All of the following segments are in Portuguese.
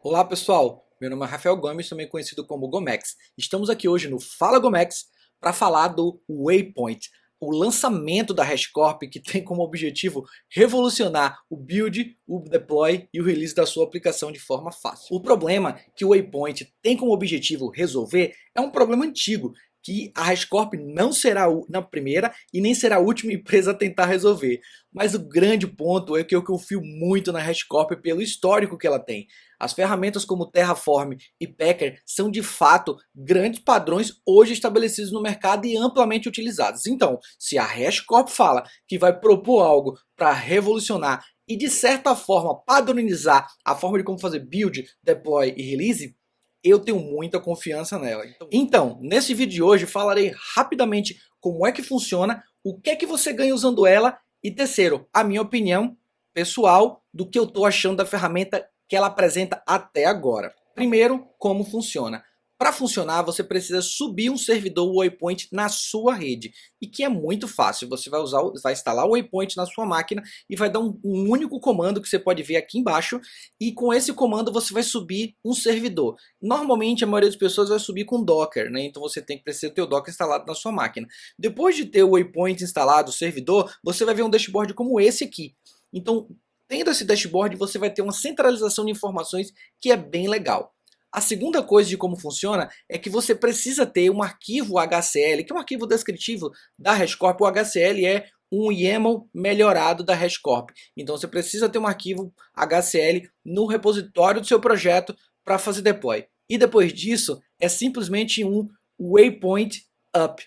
Olá pessoal, meu nome é Rafael Gomes, também conhecido como Gomex. Estamos aqui hoje no Fala Gomex para falar do Waypoint, o lançamento da HashiCorp que tem como objetivo revolucionar o build, o deploy e o release da sua aplicação de forma fácil. O problema que o Waypoint tem como objetivo resolver é um problema antigo que a HashiCorp não será a primeira e nem será a última empresa a tentar resolver. Mas o grande ponto é que eu confio muito na HashiCorp pelo histórico que ela tem. As ferramentas como Terraform e Packer são de fato grandes padrões hoje estabelecidos no mercado e amplamente utilizados. Então, se a HashiCorp fala que vai propor algo para revolucionar e de certa forma padronizar a forma de como fazer build, deploy e release, eu tenho muita confiança nela. Então, então, nesse vídeo de hoje falarei rapidamente como é que funciona, o que é que você ganha usando ela e terceiro, a minha opinião pessoal do que eu estou achando da ferramenta que ela apresenta até agora. Primeiro, como funciona. Para funcionar, você precisa subir um servidor Waypoint na sua rede, e que é muito fácil. Você vai usar, vai instalar o Waypoint na sua máquina e vai dar um, um, único comando que você pode ver aqui embaixo, e com esse comando você vai subir um servidor. Normalmente a maioria das pessoas vai subir com Docker, né? Então você tem que precisar ter o Docker instalado na sua máquina. Depois de ter o Waypoint instalado, o servidor, você vai ver um dashboard como esse aqui. Então, tendo esse dashboard, você vai ter uma centralização de informações que é bem legal. A segunda coisa de como funciona é que você precisa ter um arquivo HCL, que é um arquivo descritivo da HashiCorp. O HCL é um YAML melhorado da HashiCorp. Então você precisa ter um arquivo HCL no repositório do seu projeto para fazer deploy. E depois disso, é simplesmente um waypoint up.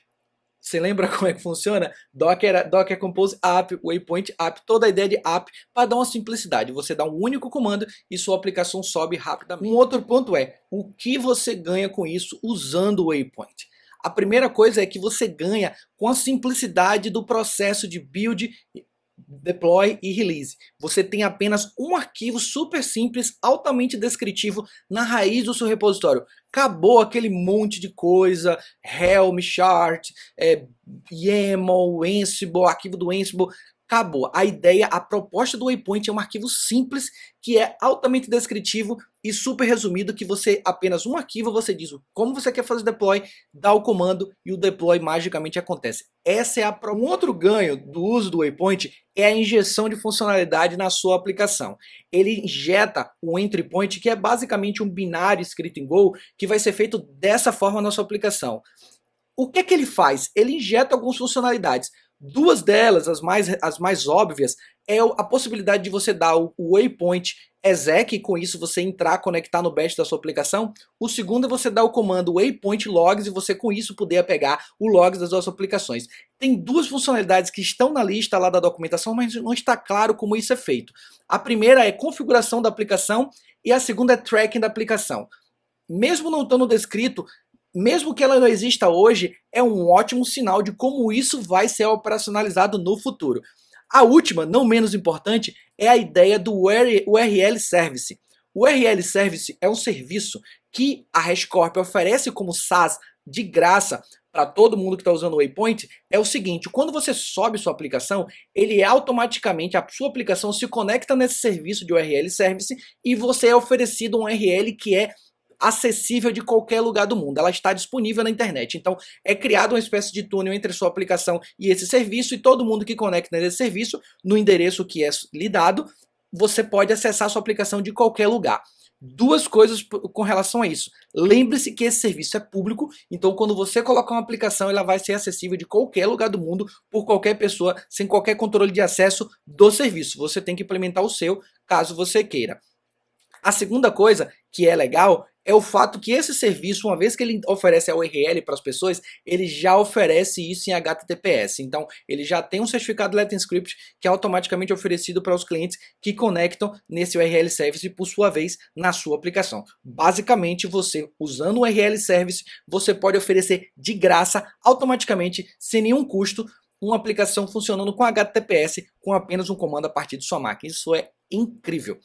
Você lembra como é que funciona? Docker, Docker Compose App, Waypoint App, toda a ideia de app para dar uma simplicidade. Você dá um único comando e sua aplicação sobe rapidamente. Um outro ponto é, o que você ganha com isso usando o Waypoint? A primeira coisa é que você ganha com a simplicidade do processo de build deploy e release. Você tem apenas um arquivo super simples, altamente descritivo na raiz do seu repositório. Acabou aquele monte de coisa, Helm, Chart, é, YAML, Ansible, arquivo do Ansible acabou. A ideia, a proposta do Waypoint é um arquivo simples que é altamente descritivo e super resumido que você apenas um arquivo, você diz como você quer fazer deploy, dá o comando e o deploy magicamente acontece. Essa é a um outro ganho do uso do Waypoint é a injeção de funcionalidade na sua aplicação. Ele injeta o entry point que é basicamente um binário escrito em Go que vai ser feito dessa forma na sua aplicação. O que é que ele faz? Ele injeta algumas funcionalidades. Duas delas, as mais, as mais óbvias, é a possibilidade de você dar o waypoint exec, e com isso você entrar, conectar no bash da sua aplicação. O segundo é você dar o comando waypoint logs e você com isso poder pegar o logs das suas aplicações. Tem duas funcionalidades que estão na lista lá da documentação, mas não está claro como isso é feito. A primeira é configuração da aplicação e a segunda é tracking da aplicação. Mesmo não estando descrito, mesmo que ela não exista hoje, é um ótimo sinal de como isso vai ser operacionalizado no futuro. A última, não menos importante, é a ideia do URL Service. O URL Service é um serviço que a HashiCorp oferece como SaaS de graça para todo mundo que está usando o Waypoint, é o seguinte, quando você sobe sua aplicação, ele automaticamente, a sua aplicação se conecta nesse serviço de URL Service e você é oferecido um URL que é acessível de qualquer lugar do mundo. Ela está disponível na internet. Então é criada uma espécie de túnel entre sua aplicação e esse serviço e todo mundo que conecta nesse serviço no endereço que é lhe dado, você pode acessar sua aplicação de qualquer lugar. Duas coisas com relação a isso. Lembre-se que esse serviço é público, então quando você colocar uma aplicação, ela vai ser acessível de qualquer lugar do mundo, por qualquer pessoa, sem qualquer controle de acesso do serviço. Você tem que implementar o seu, caso você queira. A segunda coisa que é legal é o fato que esse serviço, uma vez que ele oferece a URL para as pessoas, ele já oferece isso em HTTPS. Então, ele já tem um certificado Let's Encrypt que é automaticamente oferecido para os clientes que conectam nesse URL Service, por sua vez, na sua aplicação. Basicamente, você, usando o URL Service, você pode oferecer de graça, automaticamente, sem nenhum custo, uma aplicação funcionando com HTTPS com apenas um comando a partir de sua máquina. Isso é incrível.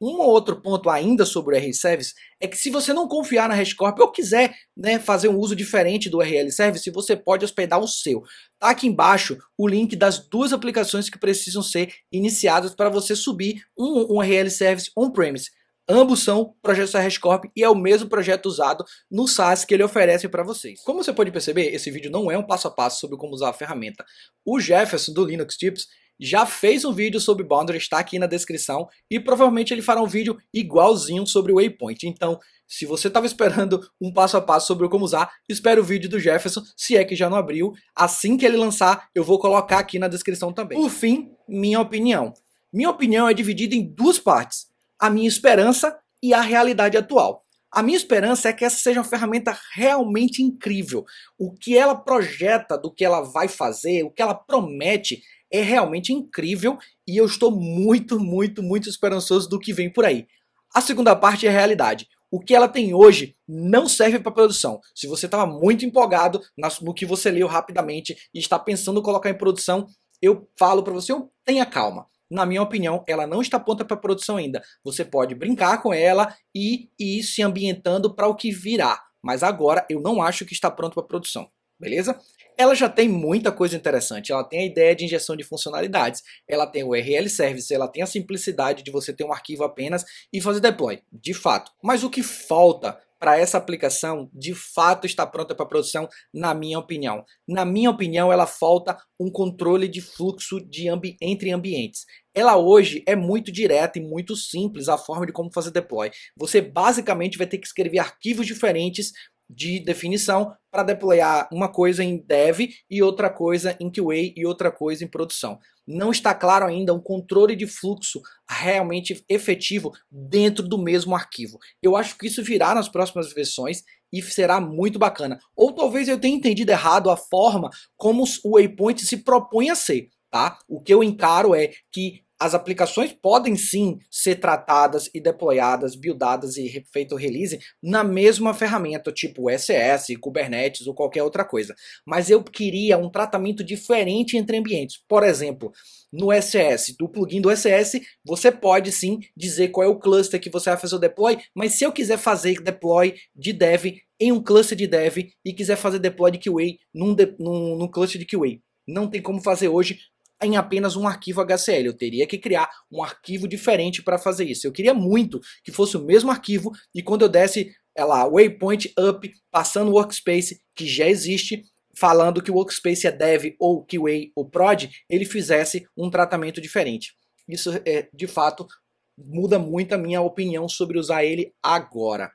Um outro ponto ainda sobre o URL Service é que se você não confiar na HashiCorp ou quiser né, fazer um uso diferente do URL Service, você pode hospedar o seu. Tá aqui embaixo o link das duas aplicações que precisam ser iniciadas para você subir um, um Service on-premise. Ambos são projetos da HashCorp e é o mesmo projeto usado no SaaS que ele oferece para vocês. Como você pode perceber, esse vídeo não é um passo a passo sobre como usar a ferramenta. O Jefferson do Linux Tips já fez um vídeo sobre Boundary, está aqui na descrição, e provavelmente ele fará um vídeo igualzinho sobre o Waypoint. Então, se você estava esperando um passo a passo sobre como usar, espere o vídeo do Jefferson, se é que já não abriu. Assim que ele lançar, eu vou colocar aqui na descrição também. Por fim, minha opinião. Minha opinião é dividida em duas partes a minha esperança e a realidade atual. A minha esperança é que essa seja uma ferramenta realmente incrível. O que ela projeta do que ela vai fazer, o que ela promete é realmente incrível e eu estou muito, muito, muito esperançoso do que vem por aí. A segunda parte é a realidade. O que ela tem hoje não serve para produção. Se você estava muito empolgado no que você leu rapidamente e está pensando em colocar em produção, eu falo para você, tenha calma na minha opinião, ela não está pronta para produção ainda. Você pode brincar com ela e ir se ambientando para o que virá. Mas agora eu não acho que está pronto para produção, beleza? Ela já tem muita coisa interessante, ela tem a ideia de injeção de funcionalidades, ela tem o URL Service, ela tem a simplicidade de você ter um arquivo apenas e fazer deploy, de fato. Mas o que falta para essa aplicação de fato está pronta para produção, na minha opinião. Na minha opinião, ela falta um controle de fluxo de ambi entre ambientes. Ela hoje é muito direta e muito simples a forma de como fazer deploy. Você basicamente vai ter que escrever arquivos diferentes de definição para deployar uma coisa em dev e outra coisa em QA e outra coisa em produção. Não está claro ainda um controle de fluxo realmente efetivo dentro do mesmo arquivo. Eu acho que isso virá nas próximas versões e será muito bacana. Ou talvez eu tenha entendido errado a forma como o Waypoint se propõe a ser. Tá? O que eu encaro é que as aplicações podem sim ser tratadas e deployadas, buildadas e feito release na mesma ferramenta, tipo SS, Kubernetes ou qualquer outra coisa. Mas eu queria um tratamento diferente entre ambientes. Por exemplo, no SS, do plugin do SS, você pode sim dizer qual é o cluster que você vai fazer o deploy, mas se eu quiser fazer deploy de dev em um cluster de dev e quiser fazer deploy de QA num, de, num, num cluster de QA, não tem como fazer hoje em apenas um arquivo HCL. Eu teria que criar um arquivo diferente para fazer isso. Eu queria muito que fosse o mesmo arquivo e quando eu desse é lá, waypoint up, passando o workspace que já existe, falando que o workspace é dev ou QA ou prod, ele fizesse um tratamento diferente. Isso é, de fato, muda muito a minha opinião sobre usar ele agora.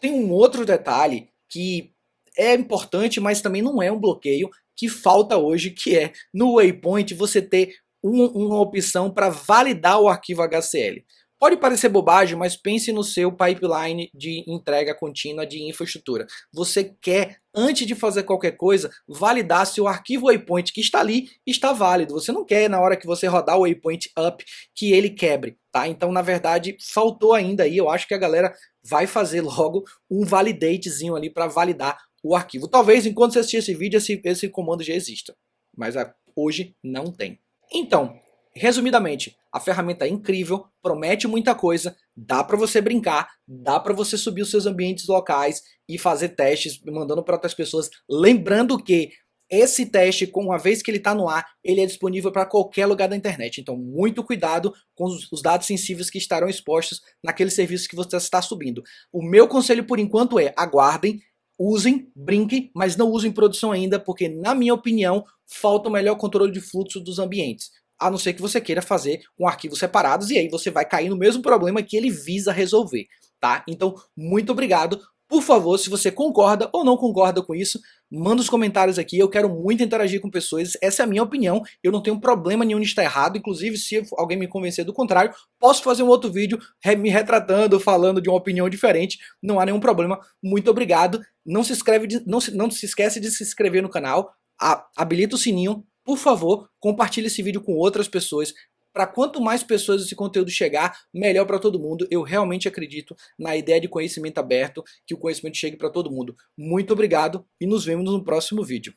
Tem um outro detalhe que é importante, mas também não é um bloqueio, que falta hoje, que é no Waypoint você ter um, uma opção para validar o arquivo HCL. Pode parecer bobagem, mas pense no seu pipeline de entrega contínua de infraestrutura. Você quer, antes de fazer qualquer coisa, validar se o arquivo waypoint que está ali está válido. Você não quer, na hora que você rodar o waypoint up, que ele quebre. Tá? Então, na verdade, faltou ainda aí. Eu acho que a galera vai fazer logo um validatezinho ali para validar o arquivo. Talvez enquanto você assistir esse vídeo, esse, esse comando já exista, mas a, hoje não tem. Então, resumidamente, a ferramenta é incrível, promete muita coisa, dá para você brincar, dá para você subir os seus ambientes locais e fazer testes, mandando para outras pessoas. Lembrando que esse teste, com uma vez que ele está no ar, ele é disponível para qualquer lugar da internet. Então, muito cuidado com os dados sensíveis que estarão expostos naquele serviço que você está subindo. O meu conselho, por enquanto, é aguardem, usem, brinquem, mas não usem produção ainda, porque na minha opinião, falta o melhor controle de fluxo dos ambientes. A não ser que você queira fazer com arquivos separados e aí você vai cair no mesmo problema que ele visa resolver, tá? Então, muito obrigado por favor, se você concorda ou não concorda com isso, manda os comentários aqui, eu quero muito interagir com pessoas, essa é a minha opinião, eu não tenho problema nenhum de estar errado, inclusive se alguém me convencer do contrário, posso fazer um outro vídeo me retratando, falando de uma opinião diferente, não há nenhum problema, muito obrigado, não se, inscreve, não se, não se esquece de se inscrever no canal, habilita o sininho, por favor, compartilhe esse vídeo com outras pessoas, para quanto mais pessoas esse conteúdo chegar, melhor para todo mundo. Eu realmente acredito na ideia de conhecimento aberto, que o conhecimento chegue para todo mundo. Muito obrigado e nos vemos no próximo vídeo.